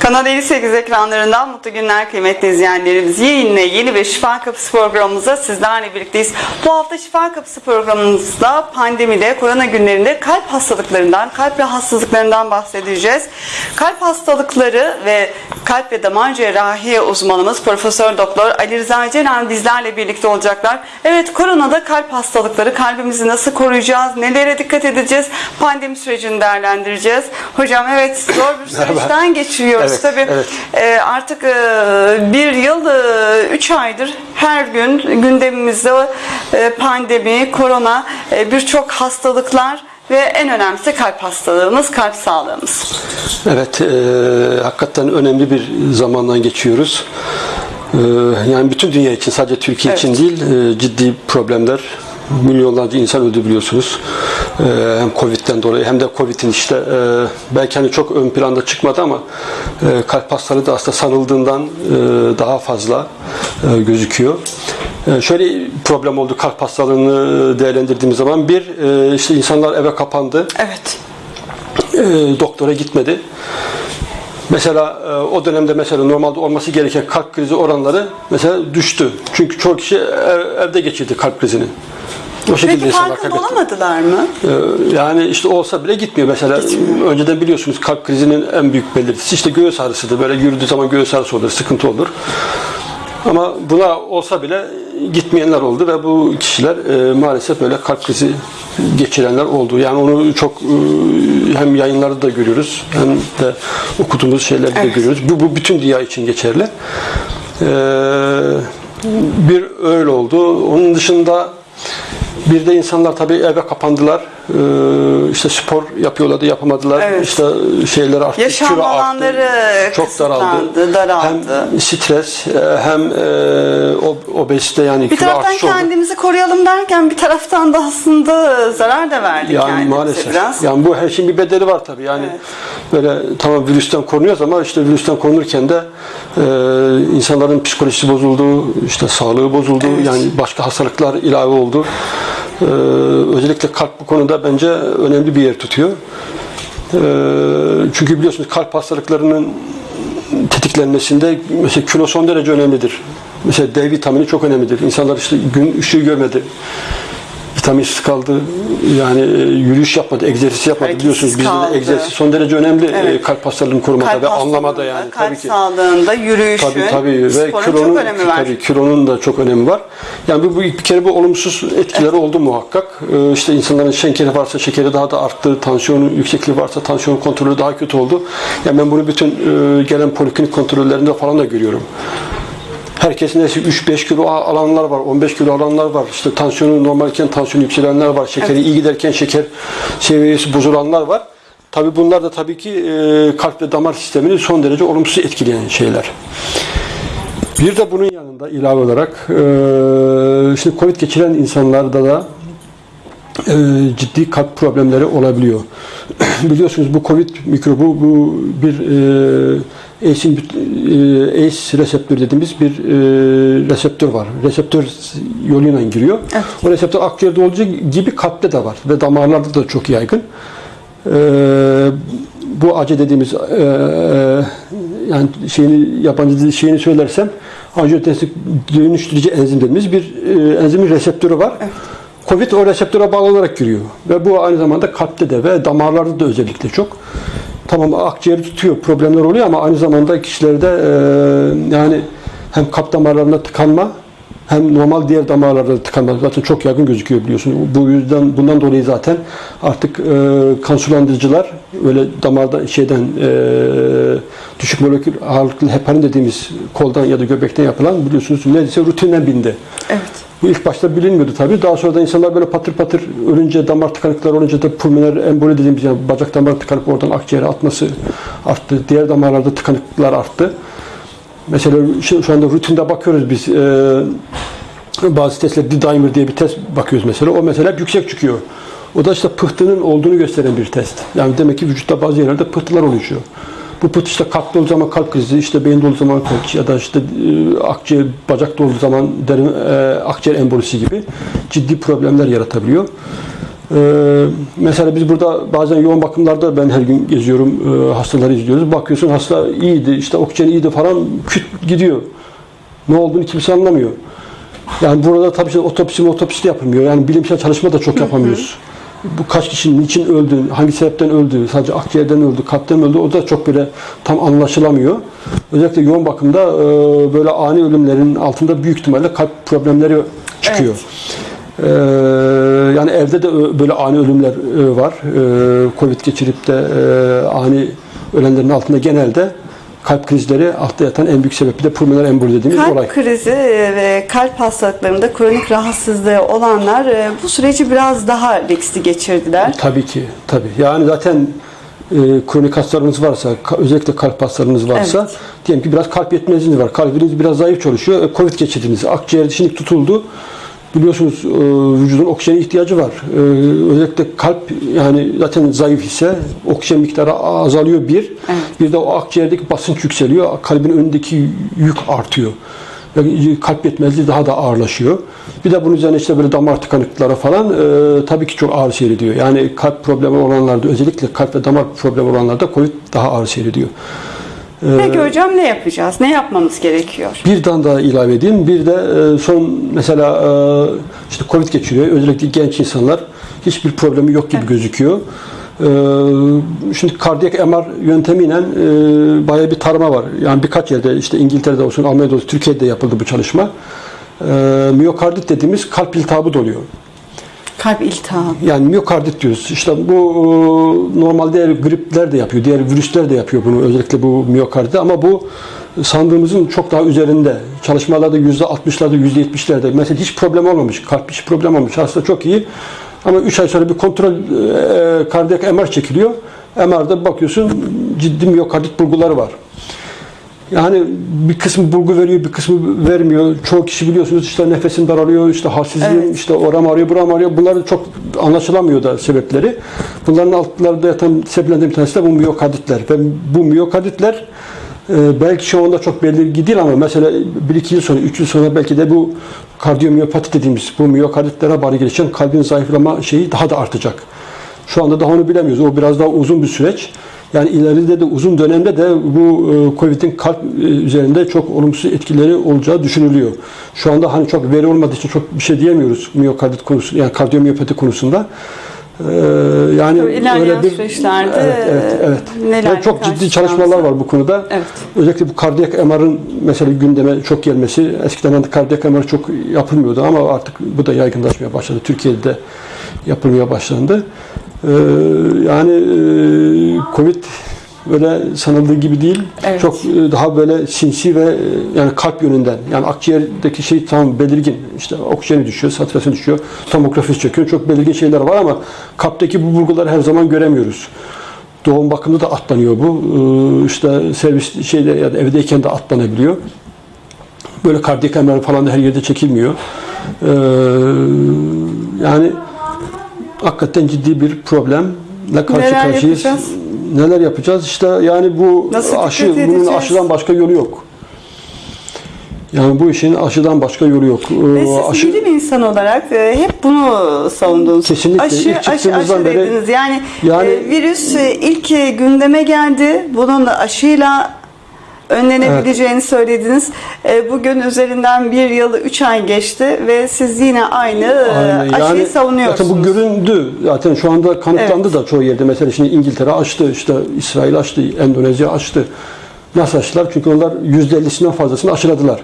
Kanal 58 ekranlarından mutlu günler kıymetli izleyenlerimiz. Yayınla yeni ve Şifa Kapısı programımızda sizlerle birlikteyiz. Bu hafta Şifa Kapısı programımızda pandemide, korona günlerinde kalp hastalıklarından, kalp rahatsızlıklarından bahsedeceğiz. Kalp hastalıkları ve kalp ve damar cerrahi uzmanımız Profesör Doktor Ali Rıza Ceren bizlerle birlikte olacaklar. Evet koronada kalp hastalıkları, kalbimizi nasıl koruyacağız, nelere dikkat edeceğiz, pandemi sürecini değerlendireceğiz. Hocam evet zor bir süreçten geçiriyoruz Evet, tabii. evet. Ee, artık e, bir yıl, e, üç aydır her gün gündemimizde e, pandemi, korona, e, birçok hastalıklar ve en önemlisi kalp hastalığımız, kalp sağlığımız. Evet, e, hakikaten önemli bir zamandan geçiyoruz. E, yani bütün dünya için, sadece Türkiye Evet. için değil, e, ciddi problemler. Milyonlarca insan öldü biliyorsunuz. E, hem Covid'den dolayı hem de Covid'in işte e, belki hani çok ön planda çıkmadı ama e, kalp hastalığı da aslında sanıldığından e, daha fazla e, gözüküyor. E, şöyle problem oldu kalp hastalığını değerlendirdiğimiz zaman. Bir, e, işte insanlar eve kapandı. Evet. e, doktora gitmedi. Mesela e, o dönemde mesela normalde olması gereken kalp krizi oranları mesela düştü. Çünkü çoğu kişi ev- evde geçirdi kalp krizini. O şekilde Peki farkında olamadılar mı? E, Yani işte olsa bile gitmiyor. Mesela önceden biliyorsunuz kalp krizinin en büyük belirtisi işte göğüs ağrısıdır. Böyle yürüdüğü zaman göğüs ağrısı olur, sıkıntı olur. Ama buna olsa bile gitmeyenler oldu ve bu kişiler e, maalesef böyle kalp krizi geçirenler oldu. Yani onu çok e, hem yayınlarda da görüyoruz hem de okuduğumuz şeylerde de Evet. görüyoruz. Bu, bu bütün dünya için geçerli. E, bir öyle oldu. Onun dışında bir de insanlar tabii eve kapandılar. Ee, işte spor yapıyorlardı, yapamadılar. Evet. İşte şeyler arttı, Yaşam arttı. alanları Çok daraldı. daraldı. Hem stres e, hem e, ob- obezite yani Bir kilo taraftan artışı oldu. kendimizi koruyalım derken bir taraftan da aslında zarar da verdik Yani maalesef. biraz. Yani bu her şeyin bir bedeli var tabii. Yani Evet. Böyle tamam virüsten korunuyoruz ama işte virüsten korunurken de e, insanların psikolojisi bozuldu, işte sağlığı bozuldu. Evet. Yani başka hastalıklar ilave oldu. E, özellikle kalp bu konuda bence önemli bir yer tutuyor. E, çünkü biliyorsunuz kalp hastalıklarının tetiklenmesinde mesela kilo son derece önemlidir. Mesela D vitamini çok önemlidir. İnsanlar işte gün ışığı görmedi. Vitaminsiz kaldı. Yani e, yürüyüş yapmadı, egzersiz yapmadı. Hareketsiz Biliyorsunuz bizde de egzersiz son derece önemli Evet. e, kalp hastalığının korumada Kalp ve anlamada yani. kalp tabii ki. sağlığında, yürüyüşün, Tabii tabii ve kilonun çok önemi var. tabii kilonun da çok önemi var. Yani bu, bu bir kere bu olumsuz etkileri oldu muhakkak. Ee, işte insanların şekeri varsa şekeri daha da arttı, tansiyonu yüksekliği varsa tansiyon kontrolü daha kötü oldu. Yani ben bunu bütün e, gelen poliklinik kontrollerinde falan da görüyorum. Herkesin neyse 3-5 kilo alanlar var, 15 kilo alanlar var. İşte tansiyonu normalken tansiyonu yükselenler var. Şekeri iyi giderken şeker seviyesi bozulanlar var. Tabii bunlar da tabii ki e, kalp ve damar sistemini son derece olumsuz etkileyen şeyler. Bir de bunun yanında ilave olarak e, şimdi Covid geçiren insanlarda da e, ciddi kalp problemleri olabiliyor. Biliyorsunuz bu Covid mikrobu bu bir e, ACE, ACE reseptör dediğimiz bir e, reseptör var. Reseptör yoluyla giriyor. Evet. O reseptör akciğerde olduğu gibi kalpte de var ve damarlarda da çok yaygın. E, bu acı dediğimiz e, e, yani şeyini yabancı dil şeyini söylersem angiotensin dönüştürücü enzim dediğimiz bir e, enzimin reseptörü var. Covid o reseptöre bağlı olarak giriyor. Ve bu aynı zamanda kalpte de ve damarlarda da özellikle çok. Tamam akciğeri tutuyor, problemler oluyor ama aynı zamanda kişilerde e, yani hem kalp damarlarında tıkanma hem normal diğer damarlarda tıkanma zaten çok yaygın gözüküyor biliyorsun. Bu yüzden bundan dolayı zaten artık e, kan sulandırıcılar öyle damarda şeyden e, düşük molekül ağırlıklı heparin dediğimiz koldan ya da göbekten yapılan biliyorsunuz neredeyse rutinden bindi. Evet. Bu ilk başta bilinmiyordu tabii. Daha sonra da insanlar böyle patır patır ölünce damar tıkanıkları olunca da pulmoner emboli dediğimiz yani bacak damarı tıkanıp oradan akciğere atması arttı. Diğer damarlarda tıkanıklıklar arttı. Mesela şu, anda rutinde bakıyoruz biz e, bazı testlerde D-dimer diye bir test bakıyoruz mesela. O mesela yüksek çıkıyor. O da işte pıhtının olduğunu gösteren bir test. Yani demek ki vücutta bazı yerlerde pıhtılar oluşuyor. Bu pıhtı işte kalpte olduğu zaman kalp krizi, işte beyinde olduğu zaman kalp ya da işte e, akciğer, bacakta olduğu zaman derin e, akciğer embolisi gibi ciddi problemler yaratabiliyor. Ee, mesela biz burada bazen yoğun bakımlarda ben her gün geziyorum, e, hastaları izliyoruz. Bakıyorsun hasta iyiydi, işte oksijen iyiydi falan, küt gidiyor. Ne olduğunu kimse anlamıyor. Yani burada tabii ki otopsi otopsi de yapılmıyor. Yani bilimsel çalışma da çok yapamıyoruz. Bu kaç kişinin niçin öldü, hangi sebepten öldü, sadece akciğerden öldü, kalpten öldü o da çok böyle tam anlaşılamıyor. Özellikle yoğun bakımda e, böyle ani ölümlerin altında büyük ihtimalle kalp problemleri çıkıyor. Ee, yani evde de böyle ani ölümler e, var. Ee, Covid geçirip de e, ani ölenlerin altında genelde kalp krizleri altta yatan en büyük sebebi de pulmoner emboli dediğimiz Kalp olay. krizi ve kalp hastalıklarında kronik rahatsızlığı olanlar e, bu süreci biraz daha riskli geçirdiler. Tabii ki, tabii. Yani zaten e, kronik hastalarınız varsa, özellikle kalp hastalarınız varsa, Evet. diyelim ki biraz kalp yetmezliğiniz var, kalbiniz biraz zayıf çalışıyor, e, Covid geçirdiniz, akciğer dişinik tutuldu. Biliyorsunuz e, vücudun oksijene ihtiyacı var. E, özellikle kalp yani zaten zayıf ise oksijen miktarı azalıyor bir. Bir de o akciğerdeki basınç yükseliyor. Kalbin önündeki yük artıyor. Yani kalp yetmezliği daha da ağırlaşıyor. Bir de bunun üzerine işte böyle damar tıkanıklıkları falan e, tabii ki çok ağır seyrediyor. Yani kalp problemi olanlarda özellikle kalp ve damar problemi olanlarda COVID daha ağır seyrediyor. Peki hocam ne yapacağız? Ne yapmamız gerekiyor? Bir tane daha ilave edeyim. Bir de e, son mesela e, işte Covid geçiriyor. Özellikle genç insanlar hiçbir problemi yok gibi gözüküyor. E, Şimdi kardiyak MR yöntemiyle bayağı bir tarama var. Yani birkaç yerde işte İngiltere'de olsun, Almanya'da olsun, Türkiye'de yapıldı bu çalışma. Miyokardit dediğimiz kalp iltihabı doluyor. Kalp iltihabı. Yani miyokardit diyoruz. İşte bu e, normalde diğer gripler de yapıyor, diğer virüsler de yapıyor bunu özellikle bu miyokardit ama bu sandığımızın çok daha üzerinde. Çalışmalarda %60'larda, %70'lerde. Mesela hiç problem olmamış, kalp hiç problem olmamış. Hasta çok iyi. Ama 3 ay sonra bir kontrol e, kardiyak MR çekiliyor. MR'da bakıyorsun ciddi miyokardit bulguları var. Yani bir kısmı bulgu veriyor, bir kısmı vermiyor. Çoğu kişi biliyorsunuz işte nefesim daralıyor, işte halsizliğim, Evet. işte oram ağrıyor, buram ağrıyor. Bunlar çok anlaşılamıyor da sebepleri. Bunların altlarında yatan sebeplerden bir tanesi de bu miyokarditler. Ve bu miyokarditler e, belki şu anda çok belirgin değil ama mesela 1-2 yıl sonra, 3 yıl sonra belki de bu kardiyomiyopati dediğimiz bu miyokarditlere bari gelişen kalbin zayıflama şeyi daha da artacak. Şu anda daha onu bilemiyoruz. O biraz daha uzun bir süreç. Yani ileride de uzun dönemde de bu e, Covid'in kalp e, üzerinde çok olumsuz etkileri olacağı düşünülüyor. Şu anda hani çok veri olmadığı için çok bir şey diyemiyoruz miyokardit konusu yani kardiyomiyopati konusunda. Ee, yani Tabii ilerleyen süreçlerde, evet, evet, evet. nelerle Yani çok ciddi çalışmalar var bu konuda. Evet. Özellikle bu kardiyak MR'ın mesela gündeme çok gelmesi. Eskiden de kardiyak MR çok yapılmıyordu ama artık bu da yaygınlaşmaya başladı. Türkiye'de de yapılmaya başlandı. Ee, yani e, Covid böyle sanıldığı gibi değil. Evet. Çok e, daha böyle sinsi ve e, yani kalp yönünden. Yani akciğerdeki şey tam belirgin. İşte oksijeni düşüyor, satürasyon düşüyor, tomografisi çekiyor. Çok belirgin şeyler var ama kalpteki bu bulguları her zaman göremiyoruz. Doğum bakımında da atlanıyor bu. Ee, işte servis şeyde ya da evdeyken de atlanabiliyor. Böyle kardiyak falan da her yerde çekilmiyor. Ee, yani hakikaten ciddi bir problemle karşı Neler karşıyayız. yapacağız? Neler yapacağız? İşte yani bu Nasıl aşı bunun edeceğiz? aşıdan başka yolu yok. Yani bu işin aşıdan başka yolu yok. Ee, Ve siz aşı- bilim insanı olarak e, hep bunu savundunuz. Kesinlikle. Aşı, İlk aşı, aşı beri- dediniz. Yani, Yani- e, virüs e, ilk gündeme geldi. Bunun da aşıyla önlenebileceğini söylediniz. E, Bugün üzerinden bir yıl, üç ay geçti ve siz yine aynı, e, Aynen. aşıyı savunuyorsunuz. Zaten bu göründü. Zaten şu anda kanıtlandı da çoğu yerde. Mesela şimdi İngiltere açtı, işte İsrail açtı, Endonezya açtı. Nasıl açtılar? Çünkü onlar %50'sinden fazlasını aşıladılar.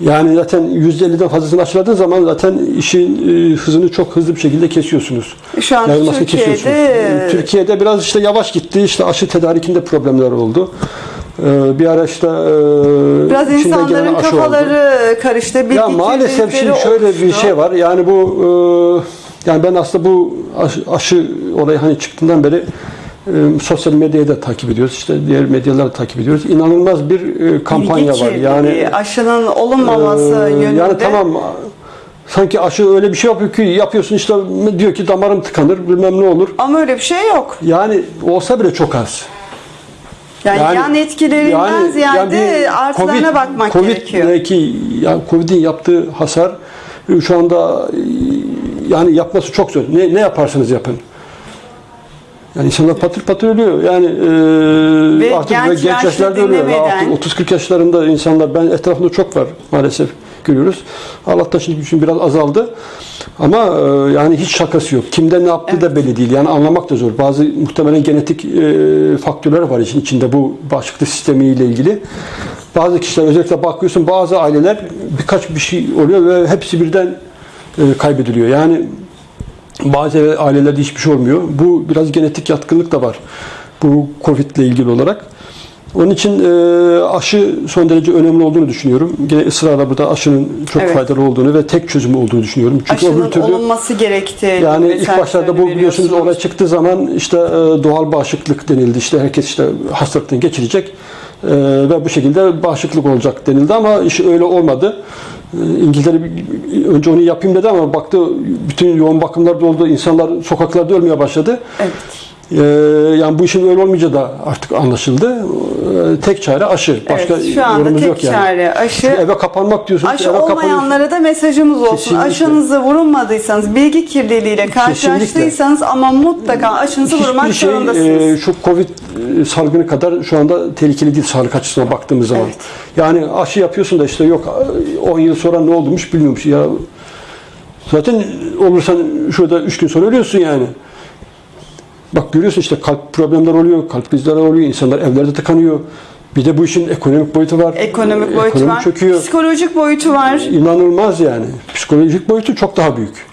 Yani zaten %50'den fazlasını aşıladığın zaman zaten işin e, hızını çok hızlı bir şekilde kesiyorsunuz. Şu Yayılmasını Türkiye'de- kesiyorsunuz. Türkiye'de biraz işte yavaş gitti. İşte aşı tedarikinde problemler oldu. Ee, Bir ara işte e, Biraz insanların aşı oldu. kafaları karıştı. Ya maalesef şimdi şöyle bir şey var. Yani bu e, yani ben aslında bu aşı, aşı olayı hani çıktığından beri e, sosyal medyayı da takip ediyoruz. İşte diğer medyaları da takip ediyoruz. İnanılmaz bir kampanya Bilgi var. Yani aşının olunmaması e, yönünde. yani tamam sanki aşı öyle bir şey yapıyor ki yapıyorsun işte diyor ki damarım tıkanır bilmem ne olur. Ama öyle bir şey yok. Yani olsa bile çok az. Yani, yan etkilerinden ziyade bir artılarına bakmak COVID gerekiyor. Belki yani Covid'in yaptığı hasar e, şu anda yani yapması çok zor. Ne, ne yaparsanız yapın. Yani insanlar patır patır ölüyor. Yani e, Ve artık genç genç, yaşlarda ölüyor. dinlemeden- Artık 30-40 yaşlarında insanlar ben etrafımda çok var maalesef görüyoruz. Allah'tan şimdi için biraz azaldı. Ama e, yani hiç şakası yok. Kimden ne yaptığı da belli değil. Yani anlamak da zor. Bazı muhtemelen genetik e, faktörler var işin içinde bu bağışıklık sistemiyle ilgili. Bazı kişiler özellikle bakıyorsun bazı aileler birkaç bir şey oluyor ve hepsi birden e, kaybediliyor. Yani bazı ailelerde hiçbir şey olmuyor. Bu biraz genetik yatkınlık da var. Bu Covid ile ilgili olarak. Onun için e, aşı son derece önemli olduğunu düşünüyorum. Gene ısrarla burada aşının çok Evet. faydalı olduğunu ve tek çözümü olduğunu düşünüyorum. Çünkü Aşının türlü olunması gerektiği yani ilk başlarda bu biliyorsunuz olay çıktığı zaman işte e, doğal bağışıklık denildi. İşte herkes işte hastalıktan geçirecek e, ve bu şekilde bağışıklık olacak denildi ama iş öyle olmadı. E, İngiltere önce onu yapayım dedi ama baktı bütün yoğun bakımlar doldu. insanlar sokaklarda ölmeye başladı. Evet. E, yani bu işin öyle olmayacağı da artık anlaşıldı. E, tek çare aşı. Başka evet, şu anda tek yok yani. çare aşı. Eve kapanmak diyorsunuz. Aşı eve olmayanlara da mesajımız olsun. Kesinlikle. Aşınızı vurulmadıysanız, bilgi kirliliğiyle karşılaştıysanız ama mutlaka aşınızı vurmak Hiçbir şey zorundasınız. e, şu Covid e, salgını kadar şu anda tehlikeli değil sağlık açısından baktığımız zaman. Evet. Yani aşı yapıyorsun da işte yok e, 10 yıl sonra ne olmuş bilmiyormuş ya. Zaten olursan şurada 3 gün sonra ölüyorsun yani. Bak görüyorsun işte kalp problemler oluyor, kalp krizleri oluyor, insanlar evlerde tıkanıyor. Bir de bu işin ekonomik boyutu var. Ekonomik boyutu Ekonomi var. çöküyor. Psikolojik boyutu var. İnanılmaz yani. Psikolojik boyutu çok daha büyük.